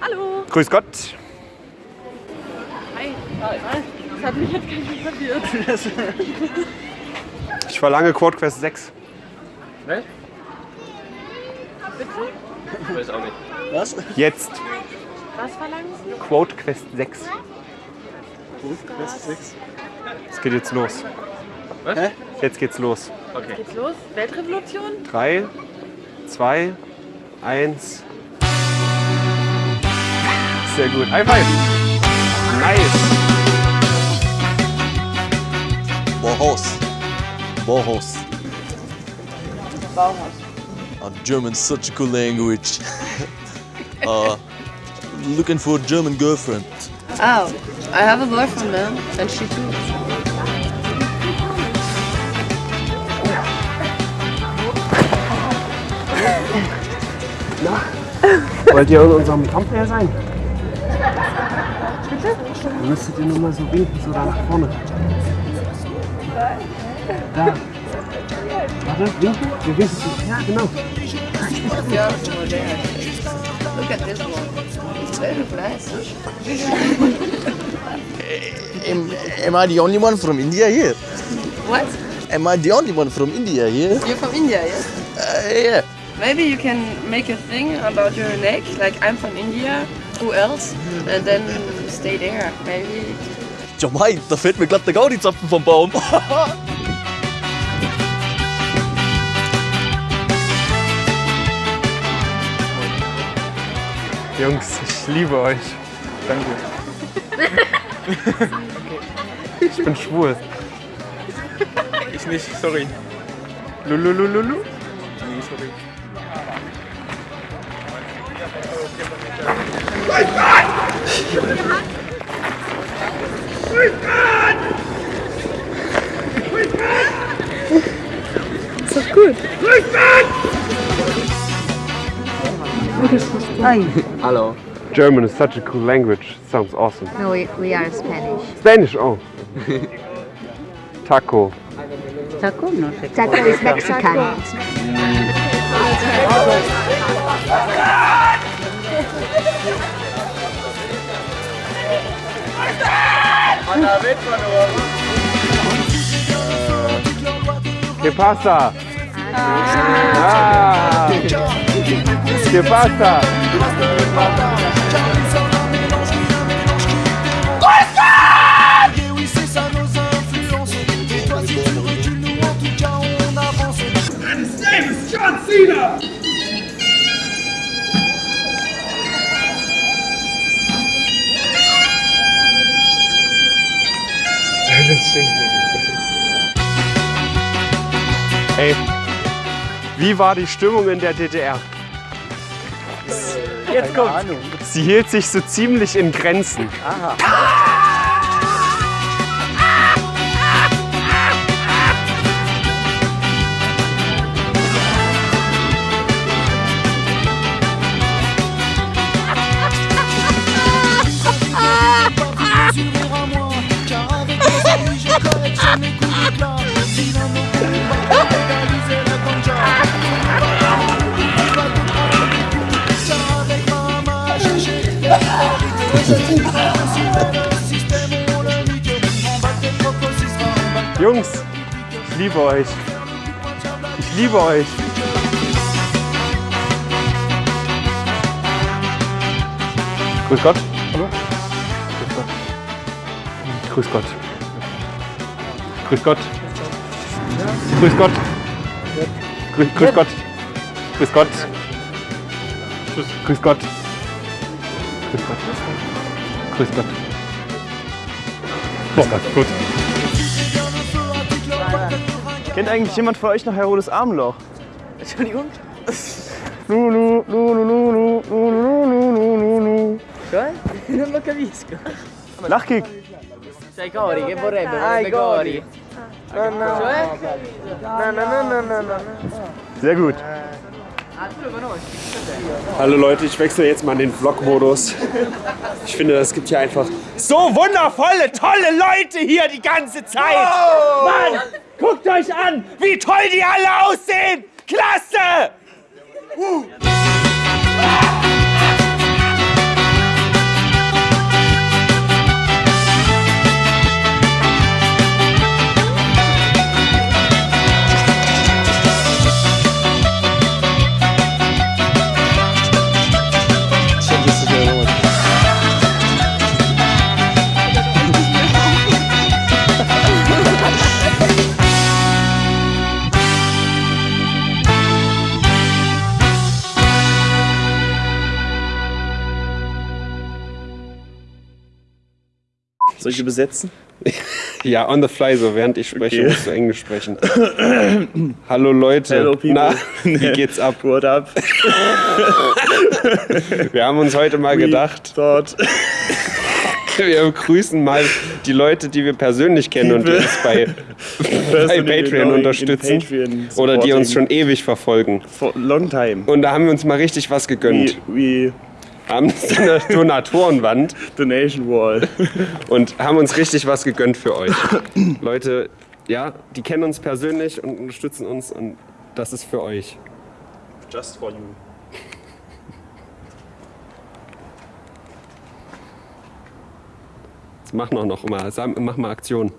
Hallo. Grüß Gott. Hi. Das hat mich jetzt ganz schön verwirrt. Ich verlange Quad Quest 6. Was? Bitte? Ich weiß auch nicht. Was? Jetzt. Was verlangen Sie? Quad Quest 6. Quest 6. Es geht jetzt los. Was? Hä? Jetzt geht's los. Okay. Geht's los? Weltrevolution? 3, 2, 1. Sehr gut. High five. Nice. Bauhaus. Bauhaus. Bauhaus. Uh, German's such a cool language. uh, looking for a German girlfriend. Oh, I have a boyfriend man. And she too. Wollt ihr in unserem Kampfwehr sein? Bitte? Dann müsstet ihr nur mal so winken, so da nach vorne. Da. Warte, winken? Wir winken zu. Ja, genau. Look at this one. It's very nice. Am, am I the only one from India here? What? Am I the only one from India here? You're from India, yes? Uh, yeah. Maybe you can make a thing about your neck, like I'm from India, who else? And then stay there, maybe. Ja, mein, da fällt mir glatt der Gaudi-Zapfen vom Baum. Jungs, ich liebe euch. Danke. Ich bin schwul. Ich nicht, sorry. Lululululu. Nee, sorry. Hallo. German is such a cool language. Sounds awesome. No, we, we are Spanish. Spanish, oh. Taco. Taco no sé. Taco is Mexican. ¿Qué pasa? Ah. ¿Qué pasa? Ey, wie war die Stimmung in der DDR? Jetzt kommt's. Sie hielt sich so ziemlich in Grenzen. Jungs, ich liebe euch. Ich liebe euch. Grüß Gott. Hallo. Grüß Gott. Grüß Gott. Grüß Gott. Grüß, grüß Gott. Grüß Gott. Grüß, grüß Gott. Grüß Gott. Grüß Gott. Grüß Gott. Gut. Kennt eigentlich jemand von euch noch Herodes Armloch? Entschuldigung? Lulu, Lulu, Lulu, Lulu, Lulu, Lulu. Cioè? Non lo capisco. Lachkick. Sei Cori, che vorrebbe? Vorrebbe Cori. No, no. Cioè? No, no, no, no, no, no. Sehr gut. Hallo Leute, ich wechsle jetzt mal in den Vlog-Modus. Ich finde, es gibt hier einfach so wundervolle, tolle Leute hier die ganze Zeit. Mann, guckt euch an, wie toll die alle aussehen. Klasse! Uh. Soll ich übersetzen? Ja, on the fly, so während ich spreche, Okay. musst du Englisch sprechen. Hallo Leute. Hello, people. Na, wie geht's ab? What up? Wir haben uns heute mal gedacht, Dort. wir begrüßen mal die Leute, die wir persönlich kennen und die uns bei, bei Patreon unterstützen. Oder die uns schon ewig verfolgen. For long time. Und da haben wir uns mal richtig was We, gegönnt. we Haben so eine Donatorenwand Donation Wall. und haben uns richtig was gegönnt für euch. Leute, ja, die kennen uns persönlich und unterstützen uns und das ist für euch. Just for you. Jetzt mach noch noch mal, mach mal Aktion.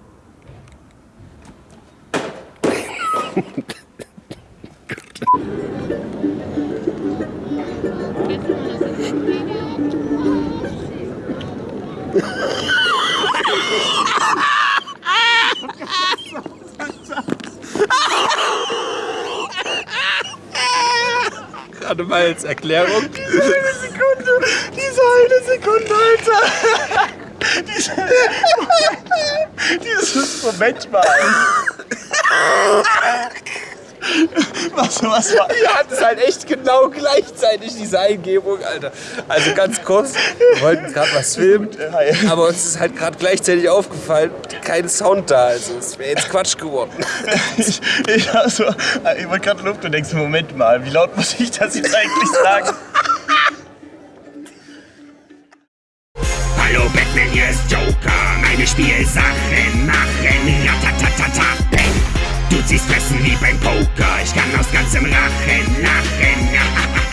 Gerade mal als Erklärung. Eine Sekunde! Diese eine Sekunde, Alter! Diese, dieses Moment mal. Was, was war? Wir hatten es halt echt genau gleichzeitig, diese Eingebung, Alter. Also ganz kurz, wir wollten gerade was filmen, aber uns ist halt gerade gleichzeitig aufgefallen, kein Sound da. Also es wäre jetzt Quatsch geworden. Ich, ich, hab so, ich wollte gerade Luft und denkst, Moment mal, wie laut muss ich das jetzt eigentlich sagen? Hallo Batman, hier ist Joker. Meine Spielsachen machen ratatatata. Ziehst Fressen wie beim Poker. Ich kann aus ganzem Rachen lachen.